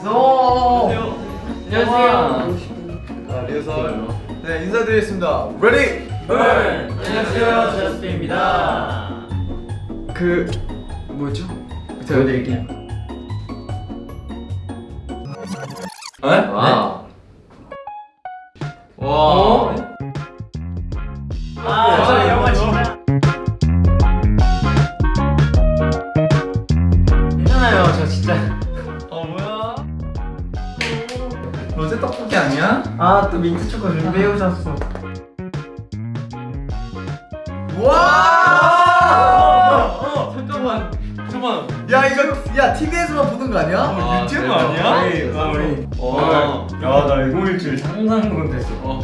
안녕하세요. 안녕하세요. 자, 리허설. 네, 인사드리겠습니다. Ready! 안녕하세요. 저스트비입니다. 그 뭐였죠? 보여드릴게요. 네? 와. 와. 아니야? 아, 또 민트 초코 준비해 오셨어. 와! 잠깐만. 잠깐만. 야, 이거, 야, TV에서만 보는 거 아니야? 어, 유튜브 아니야? 아, 우리. 와. 야, 나 이거 일주일 상상도 못했어. 어.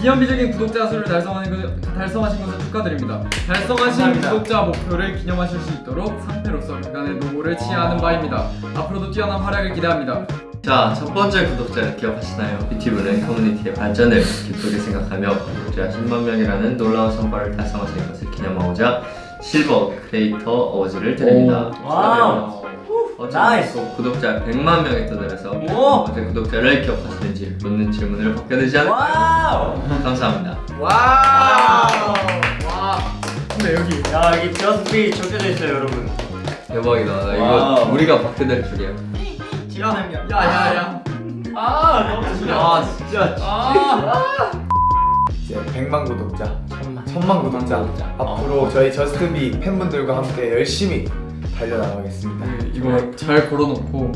기념비적인 구독자 수를 달성하는 것, 달성하신 것을 축하드립니다. 달성하신 감사합니다. 구독자 목표를 기념하실 수 있도록 상태로서 그간의 노고를 치하하는 바입니다. 앞으로도 뛰어난 활약을 기대합니다. 자, 첫 번째 구독자 기억하시나요? 유튜브는 커뮤니티의 발전을 기쁘게 생각하며 구독자 10만 명이라는 놀라운 성과를 달성하신 것을 기념하고자 Silver Creator Awards를 드립니다. 오, wow. Nice. 또 구독자 100만 명에 오. 어제 구독자를 기억하시는지 묻는 질문을 받게 되지 않 wow. 감사합니다. Wow! 와! 근데 여기 야, 여기 저스트비 적혀져 있어요, 여러분. 대박이다. 나 이거 wow. 우리가 받게 될 줄이야. 지원합니다. 야야야. 아, 너무 좋아. 아 진짜. 아. 이제 100만 구독자, 천만. 1000만 구독자. 구독자. 앞으로 저희 저스트비 팬분들과 함께 열심히 달려나가겠습니다. 그 이거 잘 걸어놓고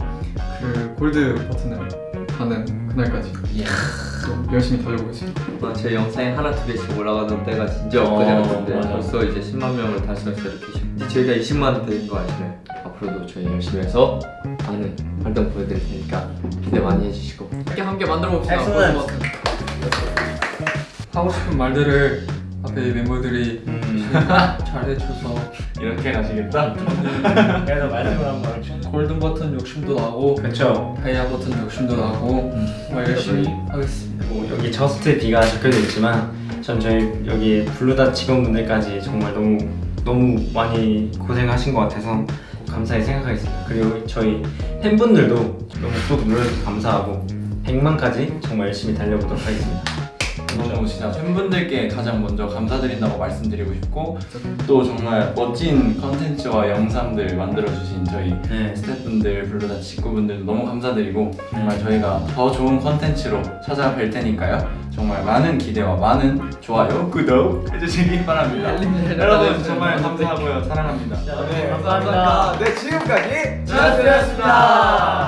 그 골드 버튼을 하는 그날까지 또 열심히 달려보겠습니다. 아, 제 영상에 하나 두 개씩 올라가던 때가 진짜 어, 엊그제였는데 맞아. 벌써 이제 10만 명을 달성해서 이렇게 이제 저희가 20만 된거 아시나요? 앞으로도 저희 열심히 해서 많은 활동 보여드릴 테니까 기대 많이 해주시고. 함께 함께 만들어 봅시다. 하고 싶은 말들을 앞에 멤버들이 잘 해줘서. 이렇게 가시겠다? 그래서 말씀을 한번 골든 버튼 욕심도 나고 그쵸. 다이아 버튼 욕심도 나고 정말 열심히 하겠습니다. 뭐 여기 저스트 B가 적혀져 있지만 전 저희 여기 블루다 직원분들까지 정말 너무 너무 많이 고생하신 것 같아서 감사히 생각하겠습니다. 그리고 저희 팬분들도 너무 구독 눌러주셔서 감사하고 100만까지 정말 열심히 달려보도록 하겠습니다. 너무 진짜 팬분들께 가장 먼저 감사드린다고 말씀드리고 싶고 또 정말 멋진 컨텐츠와 영상들 만들어주신 저희 네. 스태프분들 블루다 직구분들도 너무 감사드리고 정말 저희가 더 좋은 컨텐츠로 찾아뵐 테니까요. 정말 많은 기대와 많은 좋아요, 구독 해주시기 바랍니다. 여러분 정말 감사하고요. 사랑합니다. 네, 감사합니다. 네, 지금까지 저스트였습니다.